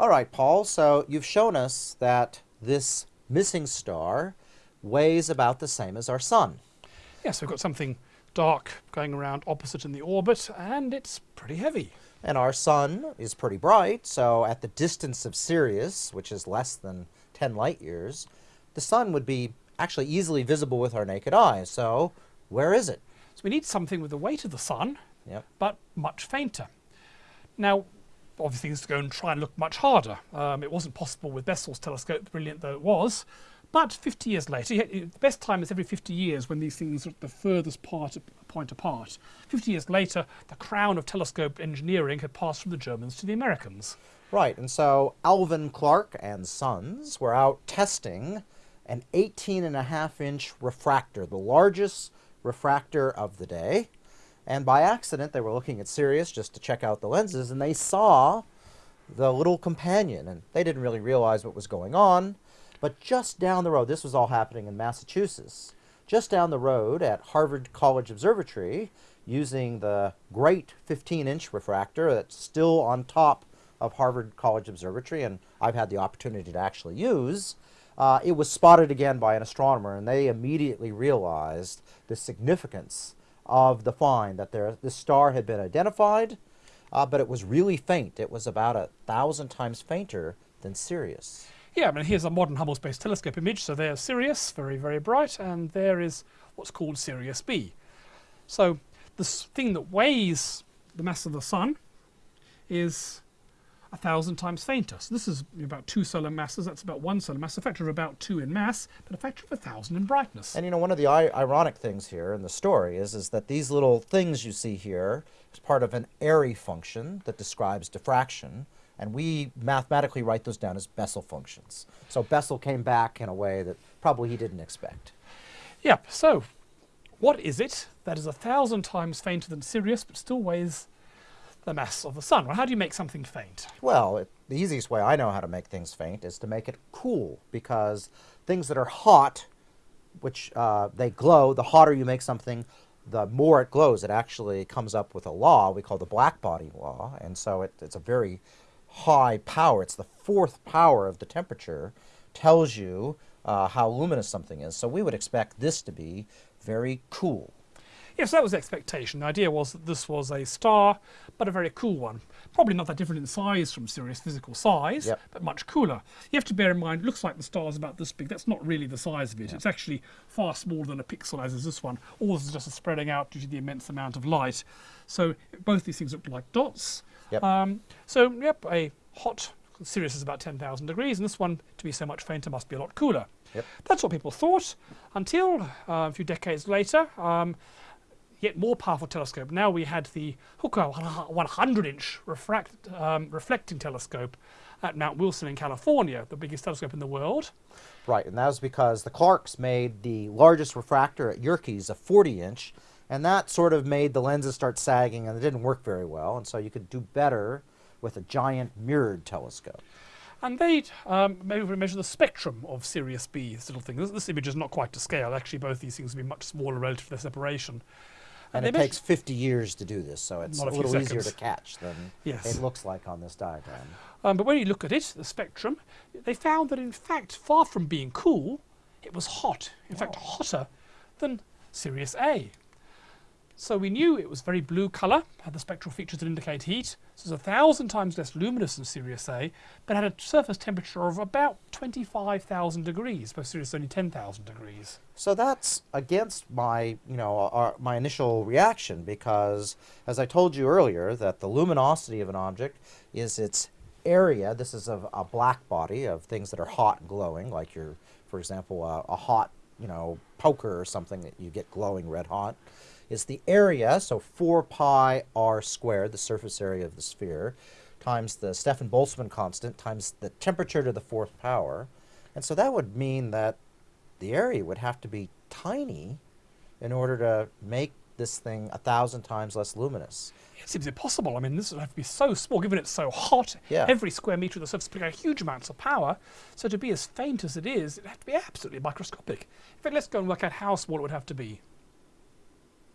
All right, Paul, so you've shown us that this missing star weighs about the same as our sun. Yes, we've got something dark going around opposite in the orbit, and it's pretty heavy. And our sun is pretty bright, so at the distance of Sirius, which is less than 10 light years, the sun would be actually easily visible with our naked eye. So where is it? So we need something with the weight of the sun, Yep. but much fainter. Now, obviously, this to go and try and look much harder. Um, it wasn't possible with Bessel's telescope, brilliant though it was. But 50 years later, the best time is every 50 years when these things are at the furthest part, point apart. 50 years later, the crown of telescope engineering had passed from the Germans to the Americans. Right, and so Alvan Clark and Sons were out testing an 18 and a half inch refractor, the largest refractor of the day. And by accident, they were looking at Sirius just to check out the lenses, and they saw the little companion, and they didn't really realize what was going on. But just down the road, this was all happening in Massachusetts, just down the road at Harvard College Observatory, using the great 15 inch refractor that's still on top of Harvard College Observatory, and I've had the opportunity to actually use. Uh, it was spotted again by an astronomer, and they immediately realized the significance of the find that there, this star had been identified, uh, but it was really faint. It was about a thousand times fainter than Sirius. Yeah, I mean, here's a modern Hubble Space Telescope image. So there's Sirius, very, very bright, and there is what's called Sirius B. So this thing that weighs the mass of the Sun is a thousand times fainter. So this is about two solar masses. That's about one solar mass, a factor of about two in mass, but a factor of a thousand in brightness. And you know, one of the I ironic things here in the story is, is that these little things you see here is part of an Airy function that describes diffraction, and we mathematically write those down as Bessel functions. So Bessel came back in a way that probably he didn't expect. Yep, so what is it that is a thousand times fainter than Sirius but still weighs the mass of the Sun? Well, how do you make something faint? Well, it, the easiest way I know how to make things faint is to make it cool, because things that are hot, which uh, they glow, the hotter you make something, the more it glows. It actually comes up with a law we call the black body law, and so it, it's a very high power. It's the fourth power of the temperature, tells you uh, how luminous something is. So we would expect this to be very cool. Yes, that was the expectation. The idea was that this was a star, but a very cool one. Probably not that different in size from Sirius physical size, Yep. but much cooler. You have to bear in mind, it looks like the star's about this big. That's not really the size of it. It's actually far smaller than a pixel, as is this one. All this is just spreading out due to the immense amount of light. So both these things look like dots. Yep. Um, so, yep, a hot Sirius is about 10,000 degrees, and this one, to be so much fainter, must be a lot cooler. Yep. That's what people thought until uh, a few decades later. Um, yet more powerful telescope. Now we had the Hooker 100 inch refract, um, reflecting telescope at Mount Wilson in California, the biggest telescope in the world. Right, and that was because the Clarks made the largest refractor at Yerkes, a 40 inch, and that sort of made the lenses start sagging and it didn't work very well, and so you could do better with a giant mirrored telescope. And they um, maybe we measure the spectrum of Sirius B, this little thing. This, this image is not quite to scale. Actually, both these things would be much smaller relative to their separation. And it takes 50 years to do this, so it's a a little easier to catch than Yes. it looks like on this diagram. Um, but when you look at it, the spectrum, they found that in fact, far from being cool, it was hot. In fact, hotter than Sirius A. So we knew it was very blue colour, had the spectral features that indicate heat. It was a thousand times less luminous than Sirius A, but had a surface temperature of about 25,000 degrees, where Sirius only 10,000 degrees. So that's against my, you know, our, my initial reaction because, as I told you earlier, that the luminosity of an object is its area. This is of a black body of things that are hot and glowing, like your, for example, a, a hot, you know, poker or something that you get glowing red hot. Is the area, so 4 pi r squared, the surface area of the sphere, times the Stefan Boltzmann constant times the temperature to the fourth power. And so that would mean that the area would have to be tiny in order to make this thing a thousand times less luminous. It seems impossible. I mean, this would have to be so small, given it's so hot. Yeah. Every square metre of the surface would huge amounts of power. So to be as faint as it is, it'd have to be absolutely microscopic. In fact, let's go and work out how small it would have to be.